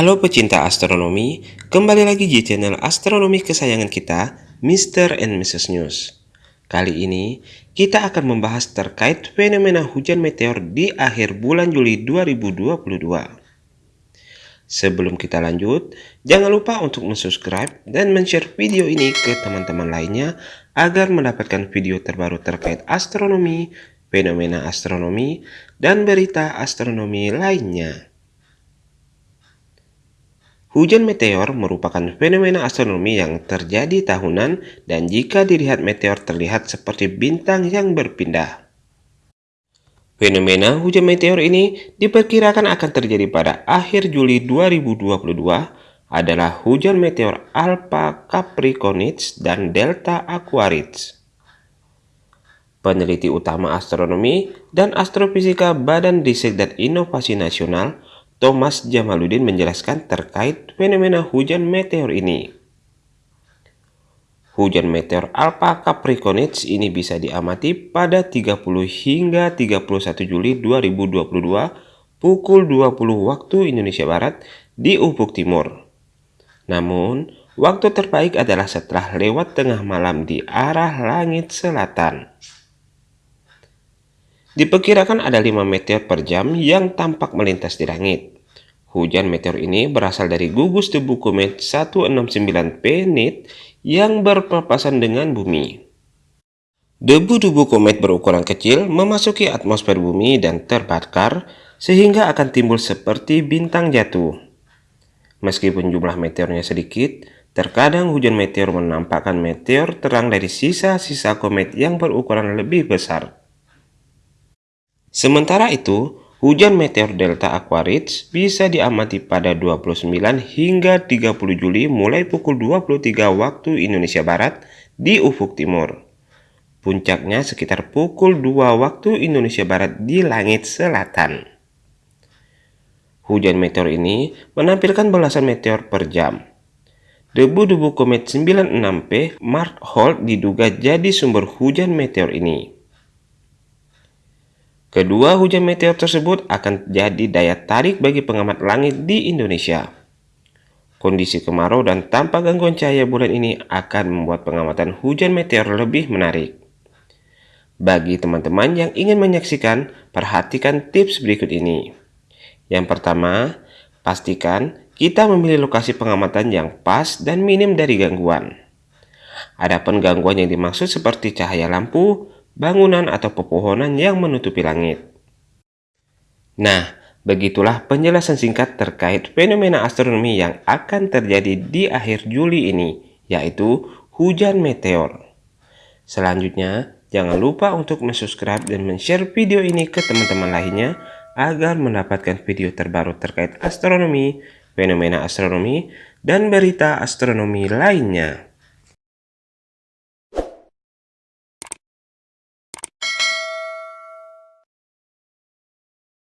Halo pecinta astronomi, kembali lagi di channel astronomi kesayangan kita, Mr. and Mrs. News. Kali ini, kita akan membahas terkait fenomena hujan meteor di akhir bulan Juli 2022. Sebelum kita lanjut, jangan lupa untuk subscribe dan share video ini ke teman-teman lainnya agar mendapatkan video terbaru terkait astronomi, fenomena astronomi, dan berita astronomi lainnya. Hujan meteor merupakan fenomena astronomi yang terjadi tahunan dan jika dilihat meteor terlihat seperti bintang yang berpindah. Fenomena hujan meteor ini diperkirakan akan terjadi pada akhir Juli 2022 adalah hujan meteor Alpha Capricornis dan Delta Aquarids. Peneliti utama astronomi dan astrofisika Badan Riset dan Inovasi Nasional Thomas Jamaluddin menjelaskan terkait fenomena hujan meteor ini. Hujan meteor Alpha Capricornis ini bisa diamati pada 30 hingga 31 Juli 2022 pukul 20 waktu Indonesia Barat di ufuk timur. Namun, waktu terbaik adalah setelah lewat tengah malam di arah langit selatan. Diperkirakan ada 5 meteor per jam yang tampak melintas di langit. Hujan meteor ini berasal dari gugus debu komet 169P NIT yang berpapasan dengan bumi. Debu-debu komet berukuran kecil memasuki atmosfer bumi dan terbakar sehingga akan timbul seperti bintang jatuh. Meskipun jumlah meteornya sedikit, terkadang hujan meteor menampakkan meteor terang dari sisa-sisa komet yang berukuran lebih besar. Sementara itu, hujan meteor Delta Aquarids bisa diamati pada 29 hingga 30 Juli mulai pukul 23 waktu Indonesia Barat di ufuk timur. Puncaknya sekitar pukul 2 waktu Indonesia Barat di langit selatan. Hujan meteor ini menampilkan belasan meteor per jam. Debu-debu komet 96P Mark Holt diduga jadi sumber hujan meteor ini. Kedua hujan meteor tersebut akan jadi daya tarik bagi pengamat langit di Indonesia. Kondisi kemarau dan tanpa gangguan cahaya bulan ini akan membuat pengamatan hujan meteor lebih menarik. Bagi teman-teman yang ingin menyaksikan, perhatikan tips berikut ini. Yang pertama, pastikan kita memilih lokasi pengamatan yang pas dan minim dari gangguan. Adapun gangguan yang dimaksud seperti cahaya lampu, bangunan atau pepohonan yang menutupi langit. Nah, begitulah penjelasan singkat terkait fenomena astronomi yang akan terjadi di akhir Juli ini, yaitu hujan meteor. Selanjutnya, jangan lupa untuk subscribe dan share video ini ke teman-teman lainnya agar mendapatkan video terbaru terkait astronomi, fenomena astronomi, dan berita astronomi lainnya.